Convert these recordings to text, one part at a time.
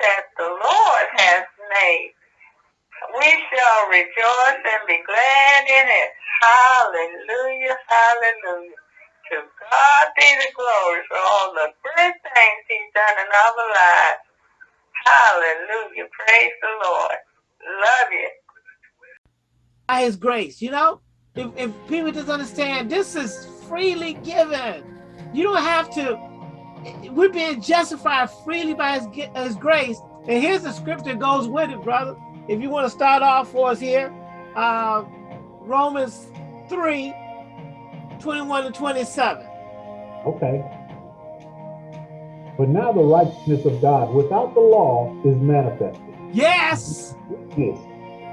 that the Lord has made. We shall rejoice and be glad in it. Hallelujah, hallelujah. To God be the glory for all the good things he's done in our lives. Hallelujah. Praise the Lord. Love you. By his grace, you know? If, if people just understand, this is freely given. You don't have to, we're being justified freely by his, his grace. And here's the scripture that goes with it, brother. If you want to start off for us here, uh, Romans 3, 21 and 27. Okay. But now the righteousness of God without the law is manifested. Yes. Yes,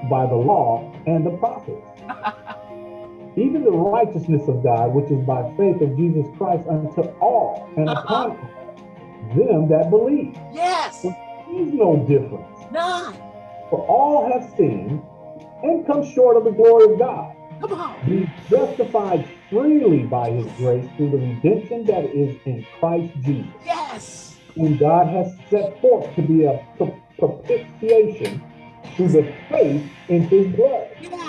by the law and the prophets. Even the righteousness of God, which is by faith of Jesus Christ unto all and uh -huh. upon them that believe. Yes. There is no difference. None. For all have sinned and come short of the glory of God. Come on. Be justified freely by his grace through the redemption that is in Christ Jesus. Yes. Whom God has set forth to be a propitiation through the faith in his blood. Yes.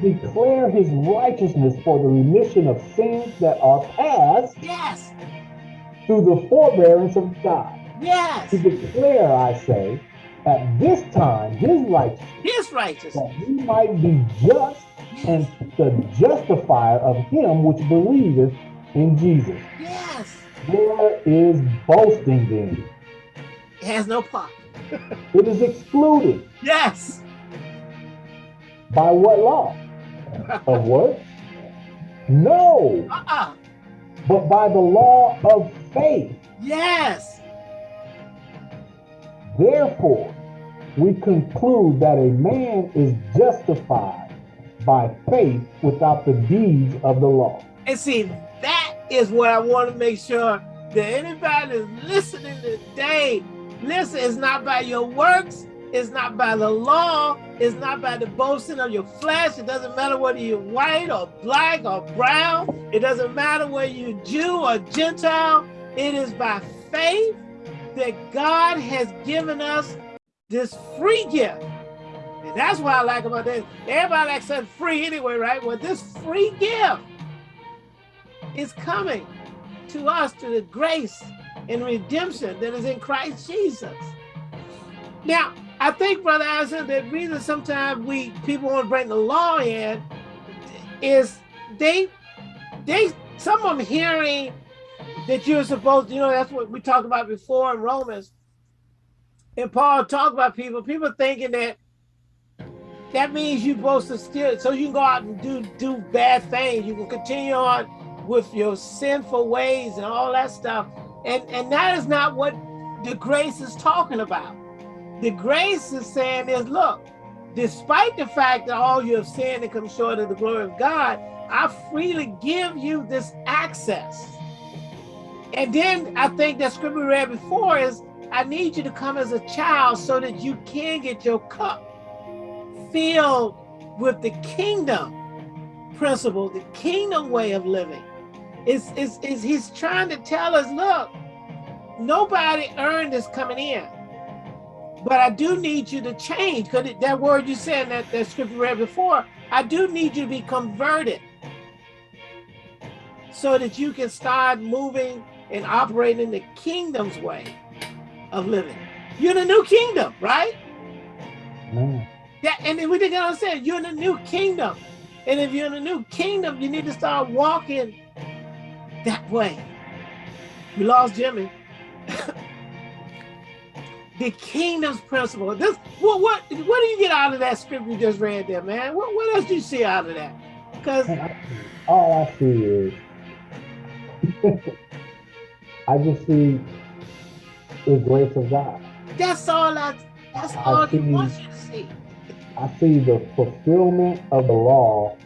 Declare his righteousness for the remission of sins that are past. Yes. Through the forbearance of God. Yes. To declare, I say, at this time his righteousness. His righteousness. That he might be just and the justifier of him which believeth in Jesus. Yes. Where is boasting then? It has no part. it is excluded. Yes. By what law? of what? No. Uh-uh. But by the law of faith. Yes. Therefore, we conclude that a man is justified by faith without the deeds of the law. And see, that is what I want to make sure that anybody that's listening today, listen, it's not by your works, it's not by the law, it's not by the boasting of your flesh. It doesn't matter whether you're white or black or brown. It doesn't matter whether you're Jew or Gentile. It is by faith that God has given us this free gift and that's what I like about this. Everybody likes something free anyway, right? Well, this free gift is coming to us to the grace and redemption that is in Christ Jesus. Now, I think, Brother Allison, the reason sometimes we people want to bring the law in is they they some of them hearing that you're supposed, you know, that's what we talked about before in Romans. And Paul talked about people, people thinking that that means you're supposed to steal so you can go out and do do bad things. You can continue on with your sinful ways and all that stuff. And and that is not what the grace is talking about the grace is saying is look despite the fact that all you have sinned and come short of the glory of god i freely give you this access and then i think that scripture we read before is i need you to come as a child so that you can get your cup filled with the kingdom principle, the kingdom way of living. Is is is he's trying to tell us, look, nobody earned this coming in. But I do need you to change, because that word you said that, that scripture read before, I do need you to be converted so that you can start moving and operating the kingdom's way of living. You're in a new kingdom, right? Mm. That, and we didn't understand, you're in a new kingdom. And if you're in a new kingdom, you need to start walking that way. We lost Jimmy. the kingdom's principle. This what what what do you get out of that script you just read there, man? What what else do you see out of that? Because all I see is I just see the grace of God. That's all I that's all I he wants you to see. I see the fulfillment of the law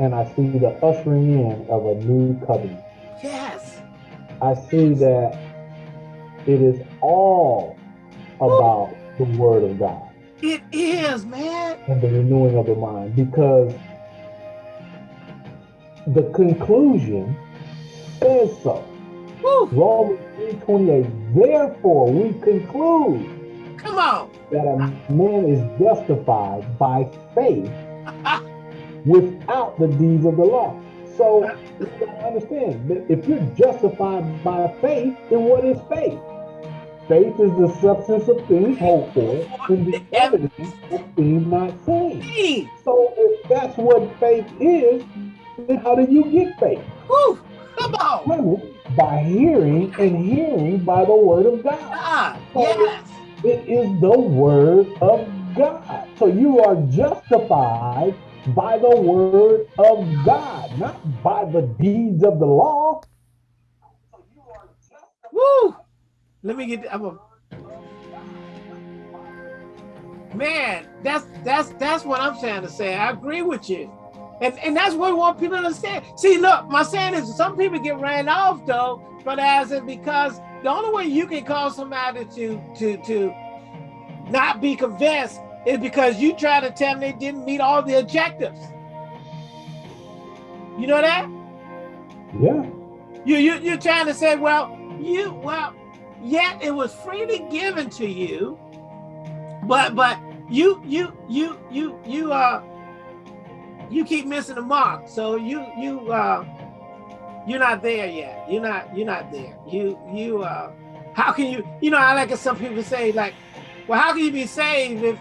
and I see the ushering in of a new covenant. Yes. I see that it is all about the word of God. It is, man. And the renewing of the mind because the conclusion says so. Woo. Romans 3.28 Therefore, we conclude Come on. that a man is justified by faith without the deeds of the law. So you gotta understand that if you're justified by faith, then what is faith? Faith is the substance of things hoped for and the evidence of things not seen. So if that's what faith is, then how do you get faith? whew, come on. By hearing and hearing by the word of God. Ah, yes. It is the word of God. So you are justified by the word of God, not by the deeds of the law. So you are justified. Woo. Let me get. I'm a. Man, that's that's that's what I'm trying to say. I agree with you, and and that's what we want people to understand. See, look, my saying is some people get ran off though, but as it because the only way you can cause somebody to to to not be convinced is because you try to tell them they didn't meet all the objectives. You know that? Yeah. You you you're trying to say, well, you well, yet it was freely given to you, but but you you you you you uh you keep missing the mark. So you you uh you're not there yet. You're not you're not there. You you uh how can you you know I like it some people say like, well, how can you be saved if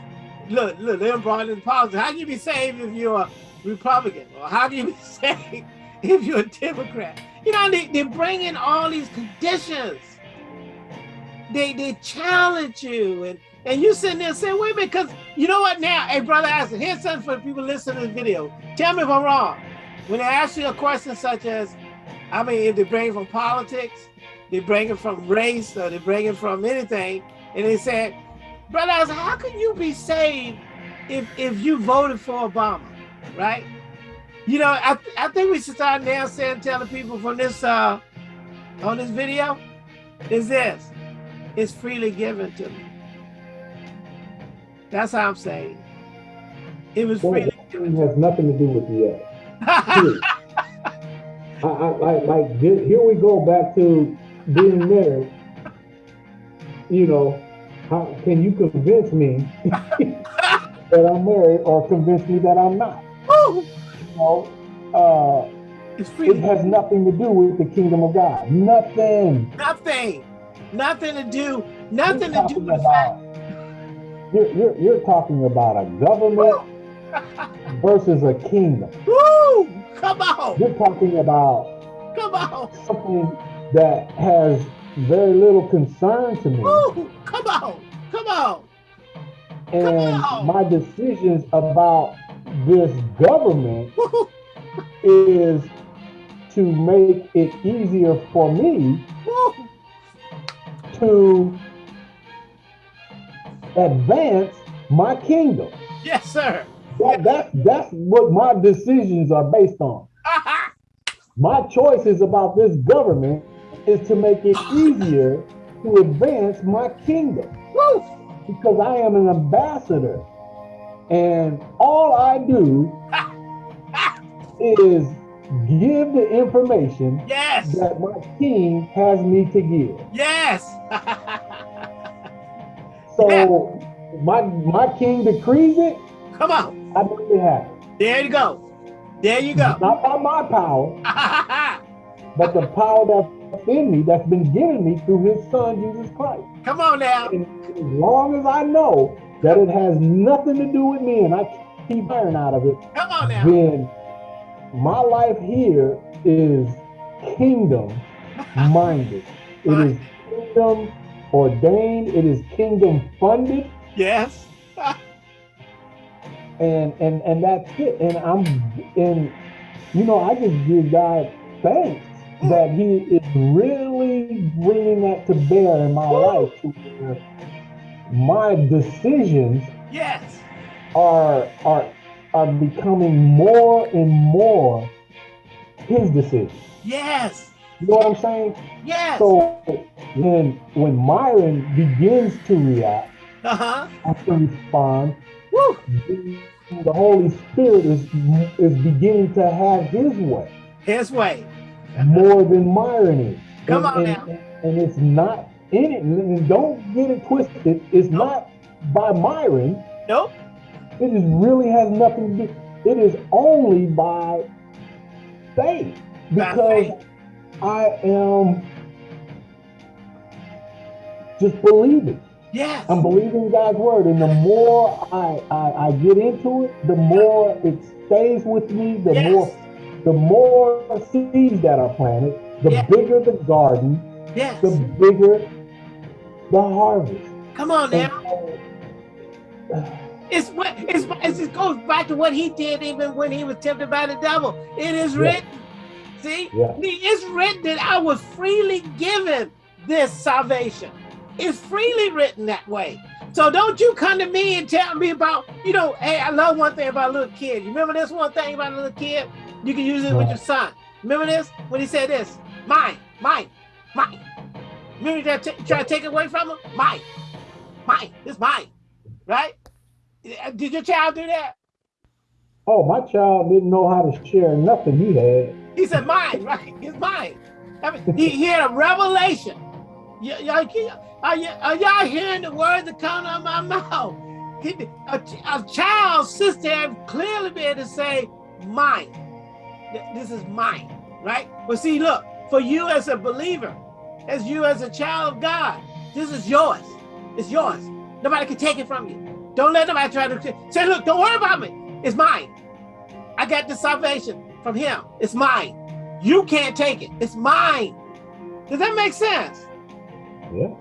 look look they're brought in politics. How can you be saved if you're a Republican? Or how can you be saved if you're a Democrat? You know, they, they bring in all these conditions. They they challenge you and and you sitting there saying, wait a minute, because you know what now? Hey, brother Aston, here's something for the people listening to this video. Tell me if I'm wrong. When they ask you a question such as, I mean, if they bring it from politics, they bring it from race, or they bring it from anything, and they said, brother Aston, how can you be saved if if you voted for Obama, right? You know, I, th- I think we should start now saying, telling people from this, uh, on this video, is this, it's freely given to me. That's how I'm saying. It was Well, freely it given. has nothing to do with the other. I, I, like, like here we go back to being married. You know, how can you convince me that I'm married or convince me that I'm not? Woo! You know, uh, it's it has nothing to do with the kingdom of God. Nothing. nothing, nothing to do, nothing to do with the fact. you're, you're, you're talking about a government versus a kingdom. Woo! Come on, You're talking about come on, something that has very little concern to me. Woo! Come on, come on. And on. my decisions about this government Woo! is to make it easier for me! To advance my kingdom. Yes, sir. That, that, that's what my decisions are based on. My choices about this government is to make it easier to advance my kingdom Woo! because I am an ambassador. And all I do is give the information Yes, that my king has me to give. yes. So my my king decrees it, Come on. I make it happen. There you go. There you go. Not by my power, but the power that's in me that's been given me through his son Jesus Christ. Come on now. And as long as I know that it has nothing to do with me and I keep iron out of it, Come on now. then my life here is kingdom minded. It is kingdom ordained, it is kingdom funded, Yes. and and and that's it. And I'm and you know, I just give God thanks mm. that He is really bringing that to bear in my life my decisions Yes. are are are becoming more and more his decision. Yes. You know what I'm saying? Yes. So when when Myron begins to react Uh-huh. and to respond, Woo. the Holy Spirit is is beginning to have his way His way. more than Myron is. Come and, on and, now. and it's not in it, don't get it twisted, it's nope. not by Myron. Nope. It is really has nothing to do. It is only by faith because faith. I am just believing. Yes. I'm believing God's word. And the more I, I, I get into it, the more it stays with me, the yes. more the more seeds that are planted, the yes. bigger the garden, yes. the bigger the harvest. Come on now. It's what it's, it's, it goes back to what he did even when he was tempted by the devil. It is written. See, yeah. it's written that I was freely given this salvation. It's freely written that way. So don't you come to me and tell me about, you know, hey, I love one thing about a little kid. You remember this one thing about a little kid? You can use it with your son. Remember this? When he said this, mine, mine, mine. Remember you try to take it away from him? Mine, mine, it's mine, right? Uh, did your child do that? Oh, my child didn't know how to share nothing he had. He said mine, right? It's mine. I mean, he, he had a revelation. Y'all are y'all hearing the words that come out of my mouth? A, a child's sister clearly be able to say, mine. This is mine, right? But see, look, for you as a believer, as you as a child of God, this is yours. It's yours. Nobody can take it from you. Don't let nobody try to say, look, don't worry about me. It's mine. I got the salvation from him. It's mine. You can't take it. It's mine. Does that make sense? Yeah.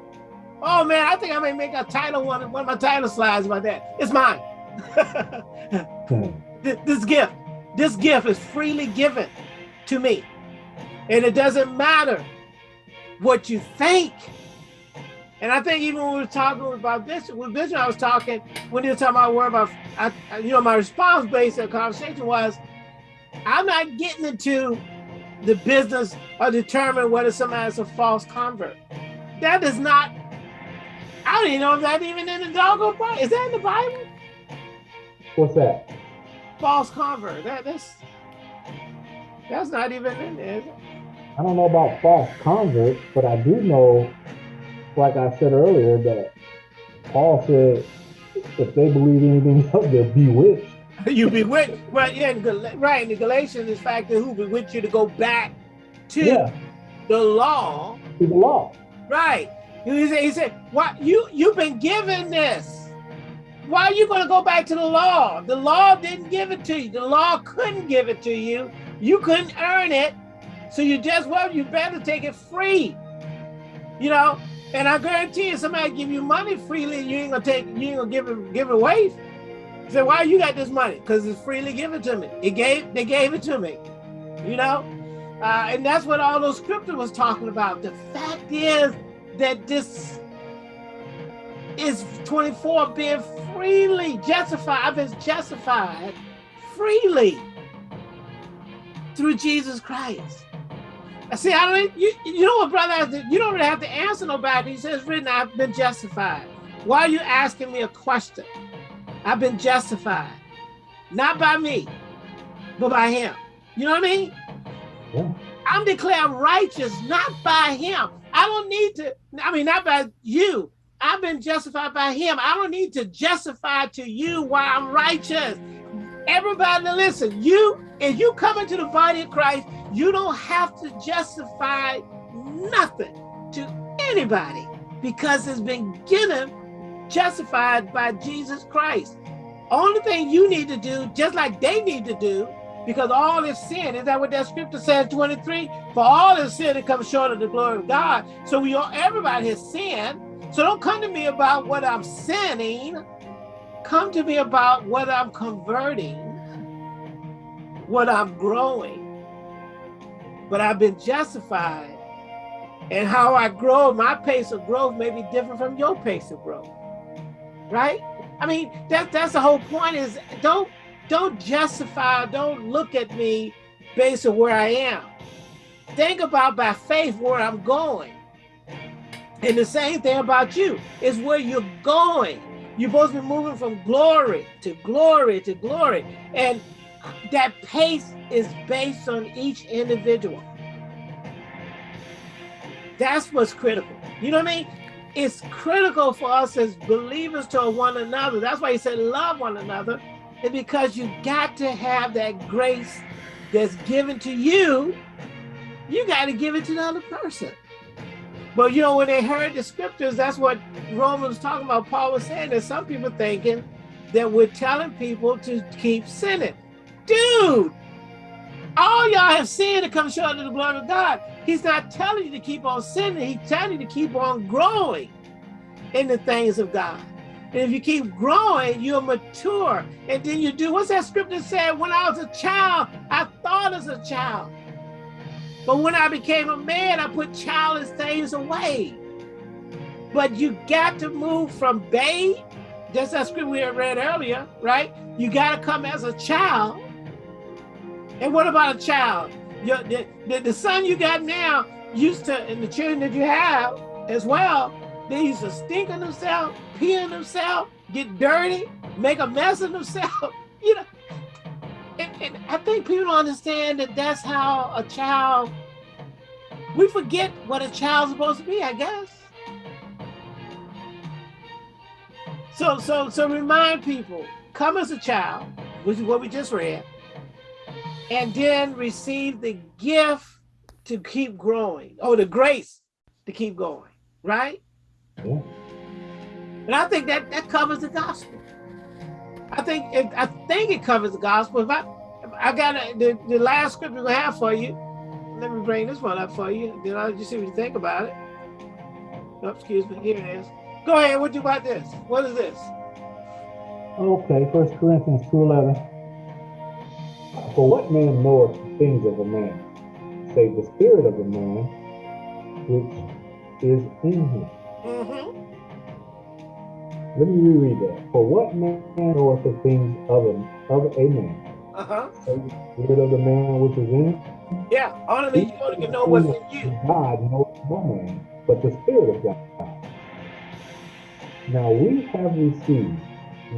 Oh man, I think I may make a title one, one of my title slides about that. It's mine. this, this gift, this gift is freely given to me. And it doesn't matter what you think. And I think even when we were talking about this, with Bishop, I was talking, when he was talking about where about, I, you know, my response based on conversation was, I'm not getting into the business of determining whether somebody's a false convert. That is not I don't even know if that's even in the doggone Bible. Is that in the Bible? What's that? False convert. That that's that's not even in there. I don't know about false convert, but I do know, like I said earlier, that Paul said if they believe anything else, they're bewitched. you bewitched. Well, yeah, right. In the Galatians, in fact, who bewitched you to go back to yeah. the law. To the law. Right. He said, he said, "What you you've been given this? Why are you going to go back to the law? The law didn't give it to you. The law couldn't give it to you. You couldn't earn it, so you just well, you better take it free. You know. And I guarantee you, somebody give you money freely, you ain't gonna take, you ain't gonna give it, give it away. He said, "Why you got this money? Because it's freely given to me. It gave, they gave it to me. You know." Uh, and that's what all those scriptures was talking about. The fact is, that this is 24 being freely justified. I've been justified freely through Jesus Christ. I see, I don't, you, you know what, brother, you don't really have to answer nobody. He says, written, I've been justified. Why are you asking me a question? I've been justified, not by me, but by him. You know what I mean? Yeah. I'm declared righteous, not by him. I don't need to, I mean, not by you. I've been justified by him. I don't need to justify to you why I'm righteous. Everybody listen, you, if you come into the body of Christ, you don't have to justify nothing to anybody because it's been given, justified by Jesus Christ. Only thing you need to do, just like they need to do, because all is sin. Is that what that scripture says, 23? For all is sin and comes short of the glory of God. So we all, everybody has sinned. So don't come to me about what I'm sinning. Come to me about what I'm converting, what I'm growing. But I've been justified. And how I grow, my pace of growth may be different from your pace of growth. Right? I mean, that, that's the whole point is don't don't justify, don't look at me based on where I am. Think about by faith where I'm going. And the same thing about you is where you're going. You're supposed to be moving from glory to glory to glory. And that pace is based on each individual. That's what's critical. You know what I mean? It's critical for us as believers to one another. That's why he said love one another. And because you got to have that grace that's given to you, you got to give it to the other person. But you know, when they heard the scriptures, that's what Romans talking about. Paul was saying that some people thinking that we're telling people to keep sinning. Dude, all y'all have sinned to come short of the glory of God. He's not telling you to keep on sinning. He's telling you to keep on growing in the things of God. And if you keep growing, you're mature. And then you do, what's that scripture said? When I was a child, I thought as a child. But when I became a man, I put childish things away. But you got to move from babe, just that scripture we read earlier, right? You got to come as a child. And what about a child? Your, the, the, the son you got now used to, and the children that you have as well, they used to stink on themselves, pee on themselves, get dirty, make a mess of themselves. You know, and, and I think people don't understand that that's how a child, we forget what a child's supposed to be, I guess. So, so, so remind people, come as a child, which is what we just read, and then receive the gift to keep growing, or the grace to keep going, right? And I think that that covers the gospel. I think it, I think it covers the gospel. If I if I got a, the the last scripture we have for you, let me bring this one up for you. Then I'll just see what you think about it. Oh, excuse me. Here it is. Go ahead. What do you about this? What is this? Okay, First Corinthians two eleven. For what man knoweth the things of a man, save the spirit of a man which is in him? Mm -hmm. Let me reread that. For what man knoweth the things of a, of a man? Uh-huh. The spirit of the man which is in him? Yeah, only you to know what's in you. God knows no man, but the spirit of God. Now we have received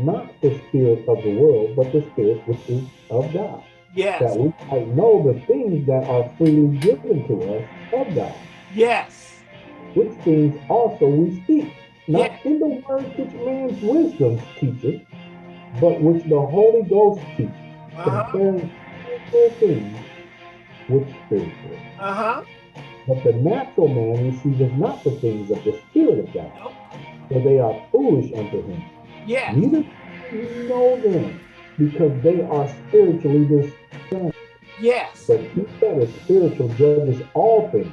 not the spirit of the world, but the spirit which is of God. Yes. That we might know the things that are freely given to us of God. Yes which things also we speak, not yeah. in the words which man's wisdom teaches, but which the Holy Ghost teaches, uh -huh. concerning spiritual things which spiritual. Uh-huh. But the natural man receiveth not the things of the Spirit of God, nope. for they are foolish unto him. Yes. Neither know them, because they are spiritually discerned. Yes. But he that is spiritual judges all things,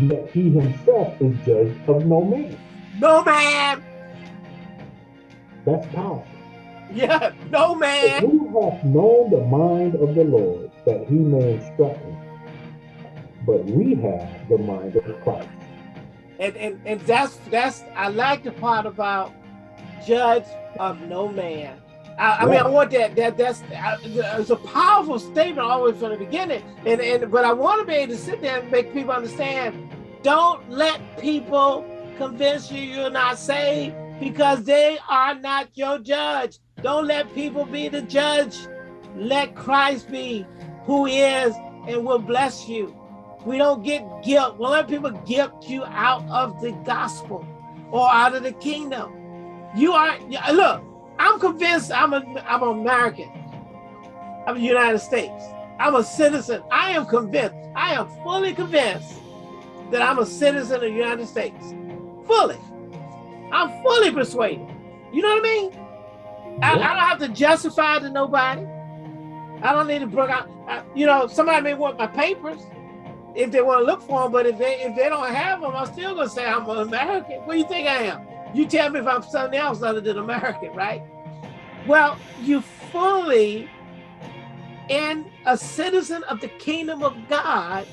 yet he himself is judged of no man. No man. That's powerful. Yeah, no man. Who hath known the mind of the Lord that he may instruct him? But we have the mind of Christ. And and and that's that's I like the part about judge of no man. I, I mean, I want that. That that's it's a powerful statement always from the beginning, and and but I want to be able to sit there and make people understand. Don't let people convince you you're not saved because they are not your judge. Don't let people be the judge. Let Christ be who is and will bless you. We don't get guilt. We'll let people guilt you out of the gospel or out of the kingdom. You are, look, I'm convinced I'm a, I'm an American. I'm a United States. I'm a citizen. I am convinced. I am fully convinced that I'm a citizen of the United States. Fully. I'm fully persuaded. You know what I mean? I, I don't have to justify to nobody. I don't need to bring out, I, you know, somebody may want my papers if they want to look for them, but if they if they don't have them, I'm still gonna say I'm an American. What do you think I am? You tell me if I'm something else other than American, right? Well, you fully in a citizen of the kingdom of God,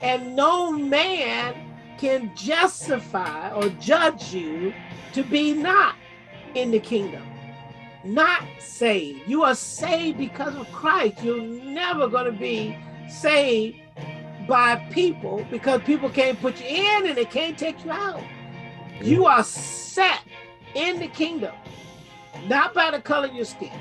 and no man can justify or judge you to be not in the kingdom, not saved. You are saved because of Christ. You're never going to be saved by people because people can't put you in and they can't take you out. You are set in the kingdom, not by the color of your skin,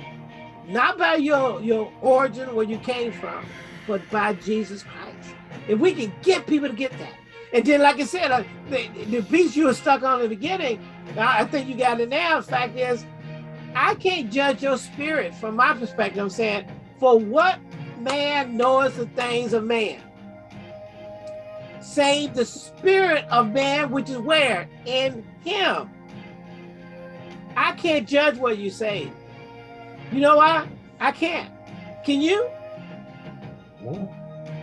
not by your, your origin, where you came from, but by Jesus Christ. If we can get people to get that, And then, like I said, uh, the, the piece you were stuck on in the beginning, I think you got it now. The fact is, I can't judge your spirit from my perspective. I'm saying, for what man knows the things of man? Save the spirit of man, which is where? In him. I can't judge what you say. You know why? I can't. Can you? No.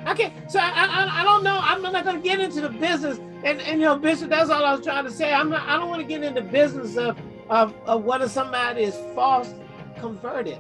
Okay, so I, I, I don't know. I'm not going to get into the business, and, and you know, Bishop. That's all I was trying to say. I'm not. I don't want to get into the business of of, of whether somebody is false converted.